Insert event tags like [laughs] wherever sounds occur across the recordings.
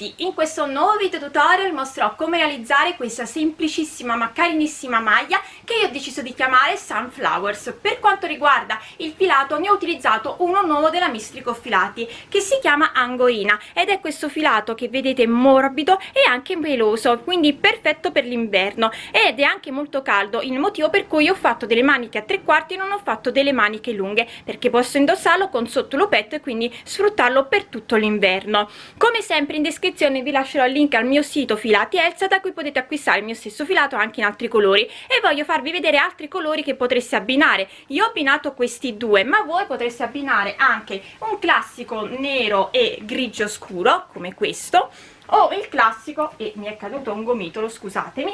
Tutti! In questo nuovo video tutorial mostrerò come realizzare questa semplicissima ma carinissima maglia che io ho deciso di chiamare Sunflowers. Per quanto riguarda il filato ne ho utilizzato uno nuovo della Mistrico Filati che si chiama Angorina ed è questo filato che vedete morbido e anche peloso, quindi perfetto per l'inverno ed è anche molto caldo, il motivo per cui ho fatto delle maniche a tre quarti e non ho fatto delle maniche lunghe perché posso indossarlo con sotto lo petto e quindi sfruttarlo per tutto l'inverno come sempre in descrizione vi lascerò il link al mio sito filati Elsa da cui potete acquistare il mio stesso filato anche in altri colori. E voglio farvi vedere altri colori che potreste abbinare. Io ho abbinato questi due ma voi potreste abbinare anche un classico nero e grigio scuro come questo o il classico e mi è caduto un gomitolo scusatemi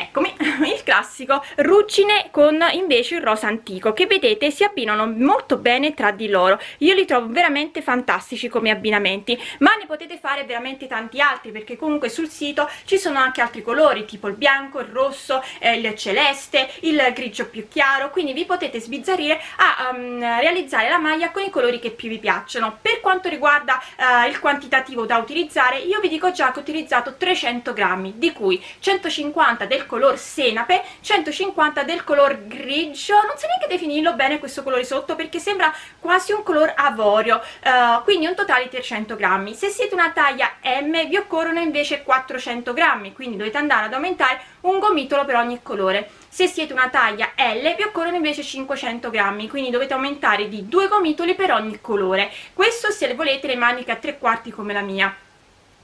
eccomi [laughs] il classico. Ruggine con invece il rosa antico che vedete si abbinano molto bene tra di loro. Io li trovo veramente fantastici come abbinamenti ma ne potete fare veramente tanti altri perché comunque sul sito ci sono anche altri colori tipo il bianco il rosso eh, il celeste il grigio più chiaro quindi vi potete sbizzarrire a um, realizzare la maglia con i colori che più vi piacciono. Per quanto riguarda uh, il quantitativo da utilizzare io vi dico già che ho utilizzato 300 grammi di cui 150 del color senape 150 del color grigio. Non so neanche definirlo bene questo colore sotto perché sembra quasi un color avorio uh, quindi un totale di 300 grammi. Se siete una taglia M vi occorrono invece 400 grammi quindi dovete andare ad aumentare un gomitolo per ogni colore. Se siete una taglia L vi occorrono invece 500 grammi quindi dovete aumentare di due gomitoli per ogni colore. Questo se volete le maniche a tre quarti come la mia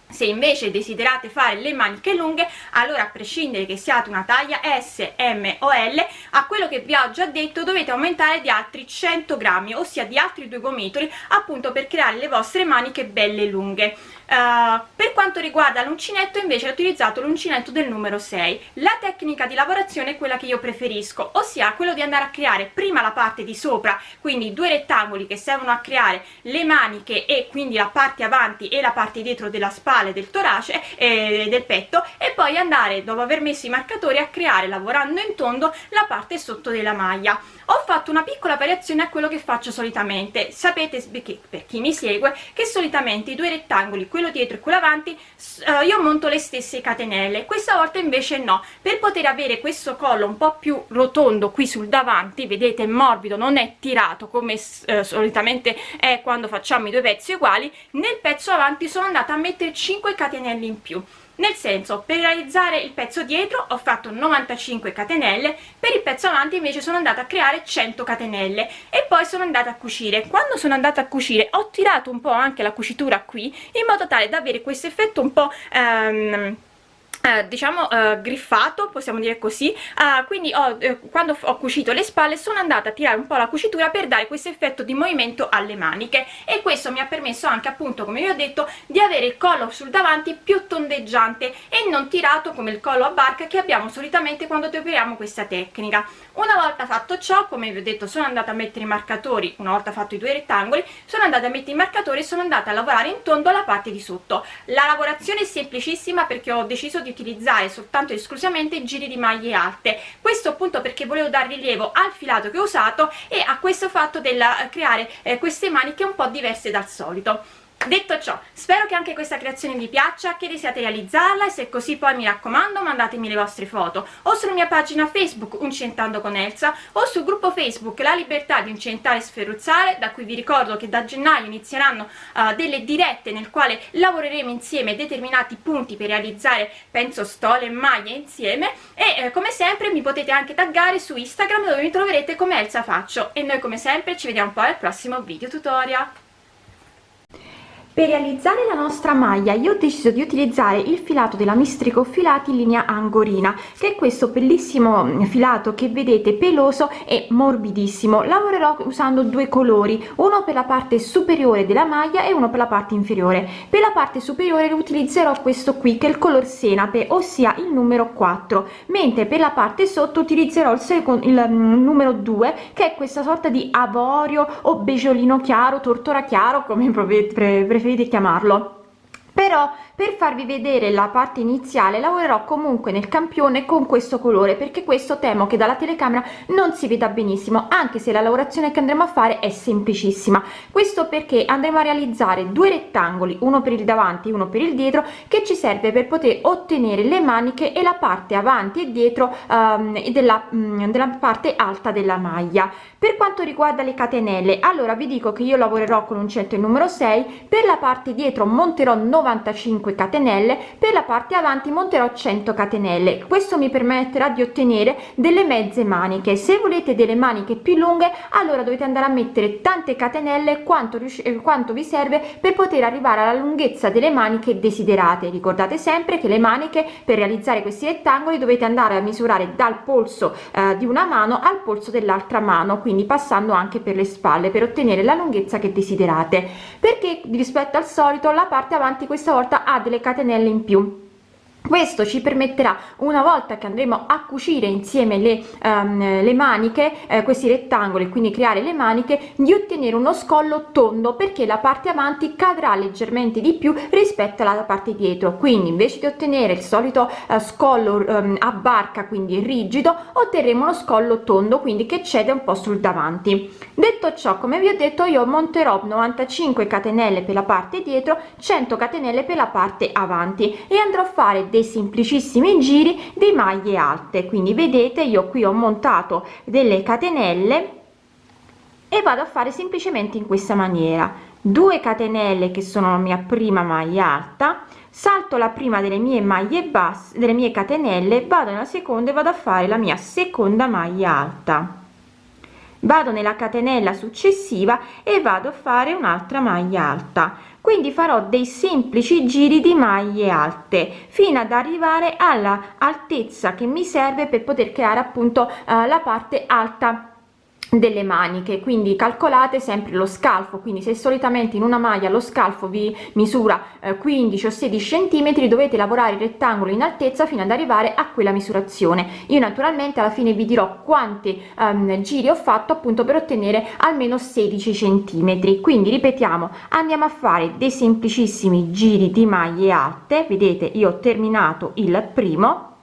se invece desiderate fare le maniche lunghe allora a prescindere che siate una taglia S, M o L a quello che vi ho già detto dovete aumentare di altri 100 grammi ossia di altri due gomitoli appunto per creare le vostre maniche belle lunghe. Uh, per quanto riguarda l'uncinetto invece ho utilizzato l'uncinetto del numero 6 la tecnica di lavorazione è quella che io preferisco ossia quello di andare a creare prima la parte di sopra quindi due rettangoli che servono a creare le maniche e quindi la parte avanti e la parte dietro della spalla del torace e eh, del petto e poi andare dopo aver messo i marcatori a creare lavorando in tondo la parte sotto della maglia. Ho fatto una piccola variazione a quello che faccio solitamente. Sapete per chi mi segue che solitamente i due rettangoli quello dietro e quello avanti uh, io monto le stesse catenelle. Questa volta invece no. Per poter avere questo collo un po più rotondo qui sul davanti vedete è morbido non è tirato come uh, solitamente è quando facciamo i due pezzi uguali nel pezzo avanti sono andata a mettere 5 catenelle in più. Nel senso per realizzare il pezzo dietro ho fatto 95 catenelle per il pezzo avanti invece sono andata a creare 100 catenelle e poi sono andata a cucire. Quando sono andata a cucire ho tirato un po' anche la cucitura qui in modo tale da avere questo effetto un po' ehm, eh, diciamo eh, griffato possiamo dire così. Uh, quindi ho, eh, quando ho cucito le spalle sono andata a tirare un po' la cucitura per dare questo effetto di movimento alle maniche. E questo mi ha permesso anche appunto come vi ho detto di avere il collo sul davanti più tondeggiante e non tirato come il collo a barca che abbiamo solitamente quando operiamo questa tecnica. Una volta fatto ciò come vi ho detto sono andata a mettere i marcatori una volta fatto i due rettangoli sono andata a mettere i marcatori e sono andata a lavorare in tondo la parte di sotto. La lavorazione è semplicissima perché ho deciso di utilizzare soltanto e esclusivamente giri di maglie alte. Questo appunto perché volevo dar rilievo al filato che ho usato e a questo fatto del creare eh, queste maniche un po' diverse dal solito Detto ciò, spero che anche questa creazione vi piaccia, che desiate realizzarla e se così poi mi raccomando mandatemi le vostre foto o sulla mia pagina Facebook Uncentando con Elsa o sul gruppo Facebook La Libertà di Uncentare e Sferruzzare da cui vi ricordo che da gennaio inizieranno uh, delle dirette nel quale lavoreremo insieme determinati punti per realizzare penso stole e maglie insieme e eh, come sempre mi potete anche taggare su Instagram dove mi troverete come Elsa Faccio. E noi come sempre ci vediamo poi al prossimo video tutorial per realizzare la nostra maglia io ho deciso di utilizzare il filato della mistrico filati in linea angorina che è questo bellissimo filato che vedete peloso e morbidissimo. Lavorerò usando due colori uno per la parte superiore della maglia e uno per la parte inferiore. Per la parte superiore utilizzerò questo qui che è il color senape ossia il numero 4 mentre per la parte sotto utilizzerò il secondo il mm, numero 2 che è questa sorta di avorio o beggiolino chiaro tortora chiaro come preferite preferite chiamarlo. Per però per farvi vedere la parte iniziale lavorerò comunque nel campione con questo colore perché questo temo che dalla telecamera non si veda benissimo anche se la lavorazione che andremo a fare è semplicissima. Questo perché andremo a realizzare due rettangoli uno per il davanti uno per il dietro che ci serve per poter ottenere le maniche e la parte avanti e dietro um, della, um, della parte alta della maglia. Per quanto riguarda le catenelle allora vi dico che io lavorerò con un centro numero 6 per la parte dietro monterò 95 catenelle per la parte avanti monterò 100 catenelle. Questo mi permetterà di ottenere delle mezze maniche. Se volete delle maniche più lunghe allora dovete andare a mettere tante catenelle quanto eh, quanto vi serve per poter arrivare alla lunghezza delle maniche desiderate. Ricordate sempre che le maniche per realizzare questi rettangoli dovete andare a misurare dal polso eh, di una mano al polso dell'altra mano quindi passando anche per le spalle per ottenere la lunghezza che desiderate. Perché rispetto al solito la parte avanti questa volta delle catenelle in più questo ci permetterà una volta che andremo a cucire insieme le, um, le maniche eh, questi rettangoli quindi creare le maniche di ottenere uno scollo tondo perché la parte avanti cadrà leggermente di più rispetto alla parte dietro. Quindi invece di ottenere il solito uh, scollo um, a barca quindi rigido otterremo uno scollo tondo quindi che cede un po sul davanti. Detto ciò come vi ho detto io monterò 95 catenelle per la parte dietro 100 catenelle per la parte avanti e andrò a fare dei semplicissimi giri di maglie alte. Quindi vedete io qui ho montato delle catenelle e vado a fare semplicemente in questa maniera. 2 catenelle che sono la mia prima maglia alta salto la prima delle mie maglie basse delle mie catenelle vado nella seconda e vado a fare la mia seconda maglia alta. Vado nella catenella successiva e vado a fare un'altra maglia alta quindi farò dei semplici giri di maglie alte fino ad arrivare alla altezza che mi serve per poter creare appunto eh, la parte alta delle maniche quindi calcolate sempre lo scalfo quindi se solitamente in una maglia lo scalfo vi misura eh, 15 o 16 centimetri dovete lavorare il rettangolo in altezza fino ad arrivare a quella misurazione. Io naturalmente alla fine vi dirò quanti um, giri ho fatto appunto per ottenere almeno 16 centimetri. Quindi ripetiamo andiamo a fare dei semplicissimi giri di maglie alte vedete io ho terminato il primo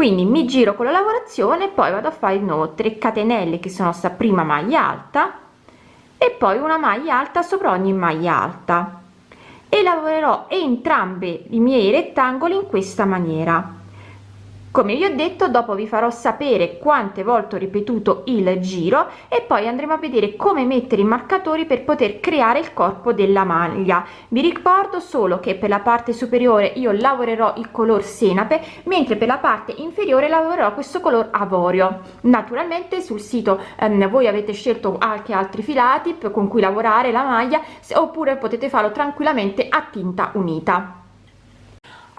quindi mi giro con la lavorazione poi vado a fare di nuovo 3 catenelle che sono sta prima maglia alta e poi una maglia alta sopra ogni maglia alta. E lavorerò entrambi i miei rettangoli in questa maniera come vi ho detto dopo vi farò sapere quante volte ho ripetuto il giro e poi andremo a vedere come mettere i marcatori per poter creare il corpo della maglia. Vi ricordo solo che per la parte superiore io lavorerò il color senape mentre per la parte inferiore lavorerò questo color avorio. Naturalmente sul sito ehm, voi avete scelto anche altri filati con cui lavorare la maglia oppure potete farlo tranquillamente a tinta unita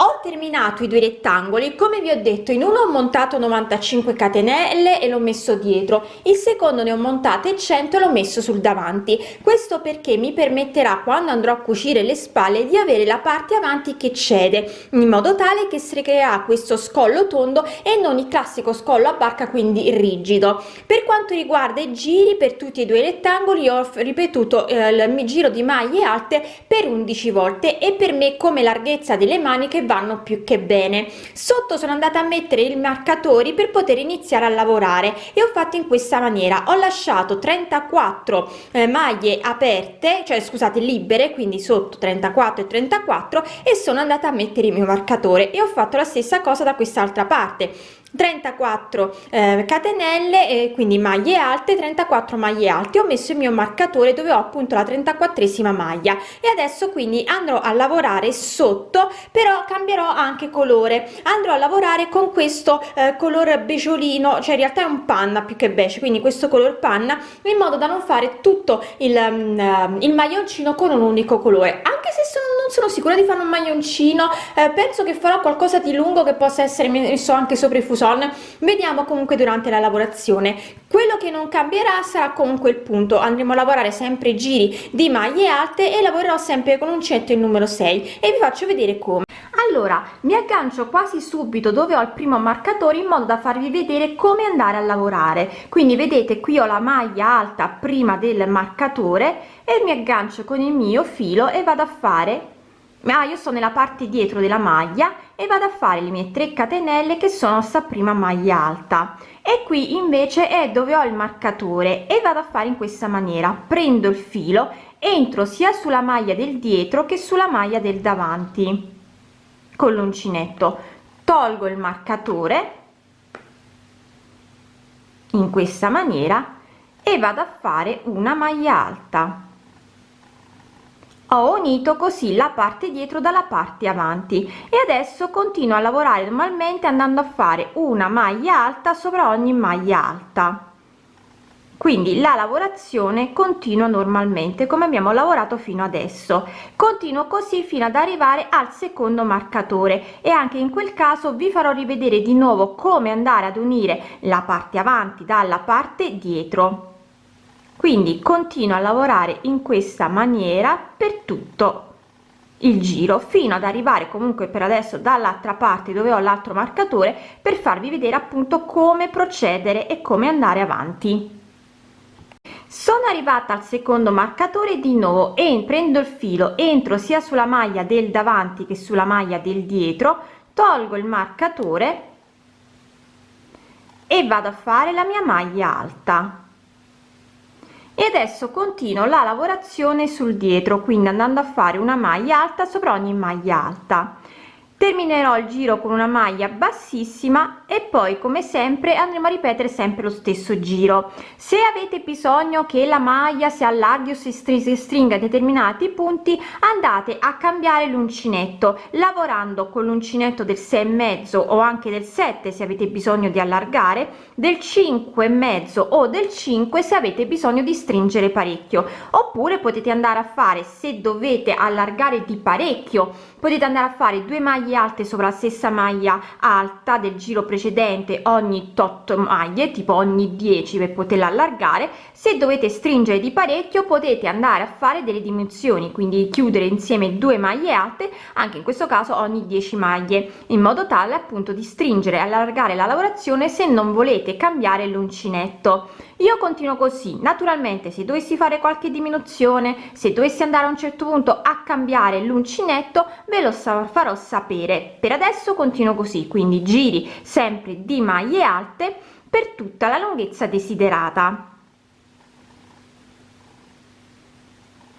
ho terminato i due rettangoli come vi ho detto in uno ho montato 95 catenelle e l'ho messo dietro il secondo ne ho montate 100 e l'ho messo sul davanti. Questo perché mi permetterà quando andrò a cucire le spalle di avere la parte avanti che cede in modo tale che si crea questo scollo tondo e non il classico scollo a barca quindi rigido. Per quanto riguarda i giri per tutti e due i rettangoli ho ripetuto eh, il giro di maglie alte per 11 volte e per me come larghezza delle maniche vanno più che bene. Sotto sono andata a mettere i marcatori per poter iniziare a lavorare e ho fatto in questa maniera. Ho lasciato 34 eh, maglie aperte cioè scusate libere quindi sotto 34 e 34 e sono andata a mettere il mio marcatore e ho fatto la stessa cosa da quest'altra parte 34 eh, catenelle e quindi maglie alte 34 maglie alte. Ho messo il mio marcatore dove ho appunto la 34esima maglia. E adesso quindi andrò a lavorare sotto però cambierò anche colore. Andrò a lavorare con questo eh, color beggiolino cioè in realtà è un panna più che beige quindi questo color panna in modo da non fare tutto il, um, il maglioncino con un unico colore. Anche se sono, non sono sicura di fare un maglioncino eh, penso che farò qualcosa di lungo che possa essere messo anche sopra i fusi son vediamo comunque durante la lavorazione. Quello che non cambierà sarà comunque il punto. Andremo a lavorare sempre giri di maglie alte e lavorerò sempre con uncetto il numero 6 e vi faccio vedere come allora mi aggancio quasi subito dove ho il primo marcatore in modo da farvi vedere come andare a lavorare. Quindi vedete qui ho la maglia alta prima del marcatore e mi aggancio con il mio filo e vado a fare ma io sto nella parte dietro della maglia e vado a fare le mie 3 catenelle che sono sta prima maglia alta. E qui invece è dove ho il marcatore e vado a fare in questa maniera. Prendo il filo entro sia sulla maglia del dietro che sulla maglia del davanti con l'uncinetto tolgo il marcatore in questa maniera e vado a fare una maglia alta. Ho unito così la parte dietro dalla parte avanti e adesso continuo a lavorare normalmente andando a fare una maglia alta sopra ogni maglia alta quindi la lavorazione continua normalmente come abbiamo lavorato fino adesso. Continuo così fino ad arrivare al secondo marcatore e anche in quel caso vi farò rivedere di nuovo come andare ad unire la parte avanti dalla parte dietro. Quindi continuo a lavorare in questa maniera per tutto il giro fino ad arrivare comunque per adesso dall'altra parte dove ho l'altro marcatore per farvi vedere appunto come procedere e come andare avanti sono arrivata al secondo marcatore di nuovo e prendo il filo entro sia sulla maglia del davanti che sulla maglia del dietro tolgo il marcatore e vado a fare la mia maglia alta. E adesso continuo la lavorazione sul dietro quindi andando a fare una maglia alta sopra ogni maglia alta terminerò il giro con una maglia bassissima e poi come sempre andremo a ripetere sempre lo stesso giro. Se avete bisogno che la maglia si allarghi o si stringa determinati punti andate a cambiare l'uncinetto. Lavorando con l'uncinetto del 6 e mezzo o anche del 7 se avete bisogno di allargare del 5 e mezzo o del 5 se avete bisogno di stringere parecchio. Oppure potete andare a fare se dovete allargare di parecchio potete andare a fare due maglie alte sopra la stessa maglia alta del giro precedente ogni tot maglie tipo ogni 10 per poterla allargare. Se dovete stringere di parecchio potete andare a fare delle dimensioni quindi chiudere insieme due maglie alte anche in questo caso ogni 10 maglie in modo tale appunto di stringere allargare la lavorazione se non volete cambiare l'uncinetto io continuo così. Naturalmente se dovessi fare qualche diminuzione se dovessi andare a un certo punto a cambiare l'uncinetto ve lo farò sapere. Per adesso continuo così quindi giri sempre di maglie alte per tutta la lunghezza desiderata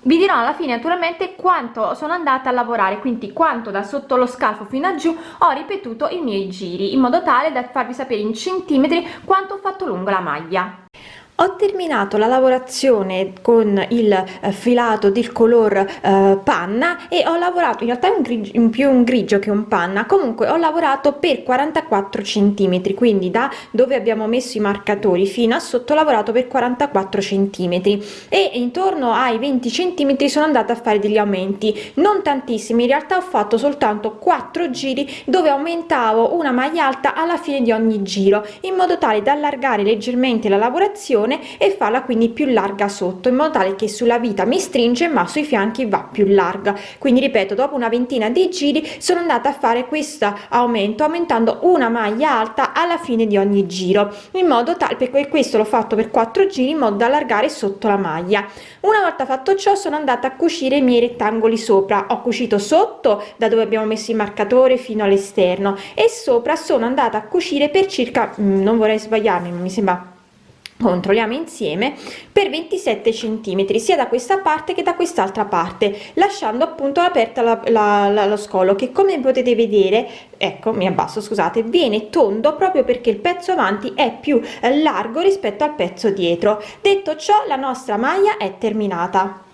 vi dirò alla fine naturalmente quanto sono andata a lavorare. Quindi quanto da sotto lo scalfo fino a giù ho ripetuto i miei giri in modo tale da farvi sapere in centimetri quanto ho fatto lungo la maglia ho terminato la lavorazione con il eh, filato del color eh, panna e ho lavorato in realtà un grigio in più un grigio che un panna. Comunque ho lavorato per 44 centimetri quindi da dove abbiamo messo i marcatori fino a sotto ho lavorato per 44 centimetri. E intorno ai 20 centimetri sono andata a fare degli aumenti. Non tantissimi in realtà ho fatto soltanto 4 giri dove aumentavo una maglia alta alla fine di ogni giro in modo tale da allargare leggermente la lavorazione e farla quindi più larga sotto in modo tale che sulla vita mi stringe ma sui fianchi va più larga. Quindi ripeto dopo una ventina di giri sono andata a fare questo aumento aumentando una maglia alta alla fine di ogni giro in modo tale per questo l'ho fatto per 4 giri in modo da allargare sotto la maglia. Una volta fatto ciò sono andata a cucire i miei rettangoli sopra. Ho cucito sotto da dove abbiamo messo il marcatore fino all'esterno e sopra sono andata a cucire per circa mm, non vorrei sbagliarmi mi sembra controlliamo insieme per 27 centimetri sia da questa parte che da quest'altra parte lasciando appunto aperta la, la, la, lo scolo che come potete vedere ecco mi abbasso scusate viene tondo proprio perché il pezzo avanti è più largo rispetto al pezzo dietro. Detto ciò la nostra maglia è terminata